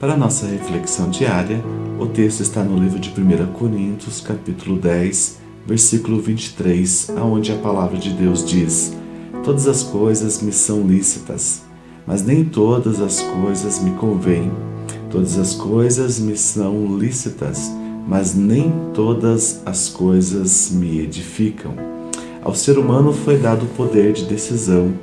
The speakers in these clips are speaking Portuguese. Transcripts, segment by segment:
Para nossa reflexão diária, o texto está no livro de 1 Coríntios, capítulo 10, versículo 23, aonde a palavra de Deus diz: Todas as coisas me são lícitas, mas nem todas as coisas me convêm. Todas as coisas me são lícitas, mas nem todas as coisas me edificam. Ao ser humano foi dado o poder de decisão,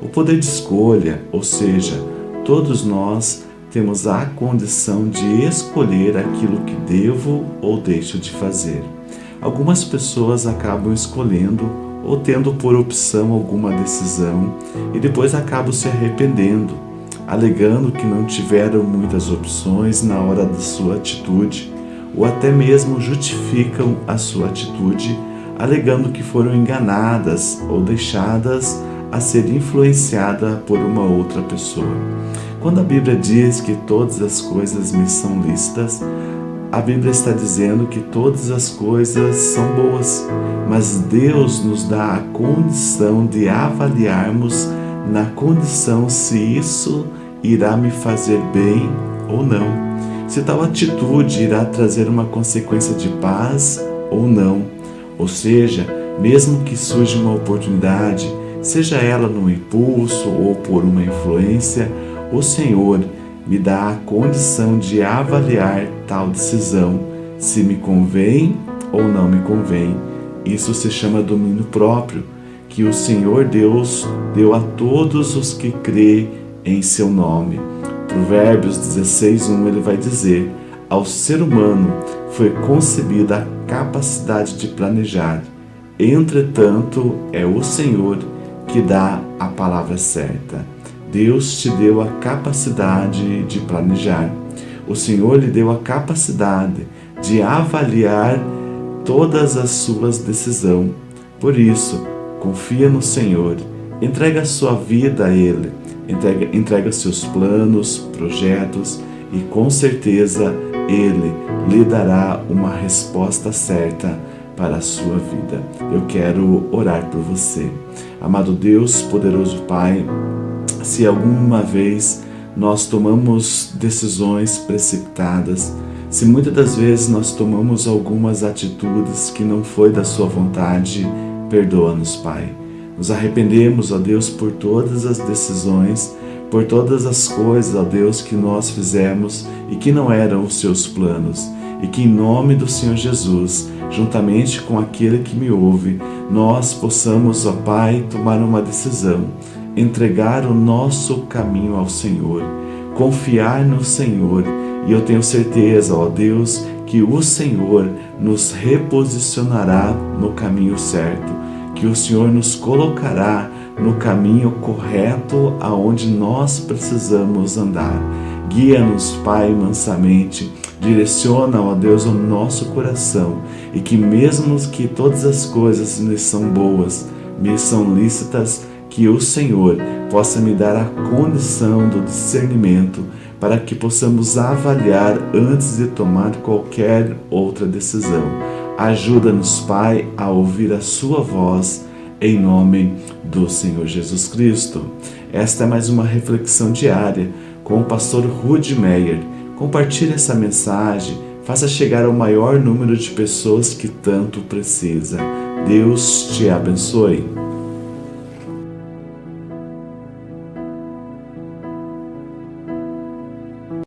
o poder de escolha, ou seja, todos nós temos a condição de escolher aquilo que devo ou deixo de fazer. Algumas pessoas acabam escolhendo ou tendo por opção alguma decisão e depois acabam se arrependendo, alegando que não tiveram muitas opções na hora da sua atitude, ou até mesmo justificam a sua atitude alegando que foram enganadas ou deixadas a ser influenciada por uma outra pessoa. Quando a Bíblia diz que todas as coisas me são lícitas, a Bíblia está dizendo que todas as coisas são boas, mas Deus nos dá a condição de avaliarmos na condição se isso irá me fazer bem ou não. Se tal atitude irá trazer uma consequência de paz ou não. Ou seja, mesmo que surja uma oportunidade, seja ela num impulso ou por uma influência, o Senhor me dá a condição de avaliar tal decisão, se me convém ou não me convém. Isso se chama domínio próprio, que o Senhor Deus deu a todos os que crê em seu nome. Provérbios 16:1 ele vai dizer: Ao ser humano foi concebida a capacidade de planejar. Entretanto, é o Senhor que dá a palavra certa. Deus te deu a capacidade de planejar. O Senhor lhe deu a capacidade de avaliar todas as suas decisões. Por isso, confia no Senhor, entrega a sua vida a Ele, entrega, entrega seus planos, projetos e com certeza Ele lhe dará uma resposta certa para a sua vida. Eu quero orar por você. Amado Deus, poderoso Pai, se alguma vez nós tomamos decisões precipitadas, se muitas das vezes nós tomamos algumas atitudes que não foi da sua vontade, perdoa-nos, Pai. Nos arrependemos, ó Deus, por todas as decisões, por todas as coisas, ó Deus, que nós fizemos e que não eram os seus planos. E que em nome do Senhor Jesus, juntamente com aquele que me ouve, nós possamos, ó Pai, tomar uma decisão entregar o nosso caminho ao Senhor, confiar no Senhor. E eu tenho certeza, ó Deus, que o Senhor nos reposicionará no caminho certo, que o Senhor nos colocará no caminho correto aonde nós precisamos andar. Guia-nos, Pai, mansamente, direciona, ó Deus, o nosso coração e que mesmo que todas as coisas me são boas, me são lícitas, que o Senhor possa me dar a condição do discernimento para que possamos avaliar antes de tomar qualquer outra decisão. Ajuda-nos, Pai, a ouvir a Sua voz, em nome do Senhor Jesus Cristo. Esta é mais uma reflexão diária com o pastor Rudy Meyer. Compartilhe essa mensagem, faça chegar ao maior número de pessoas que tanto precisa. Deus te abençoe.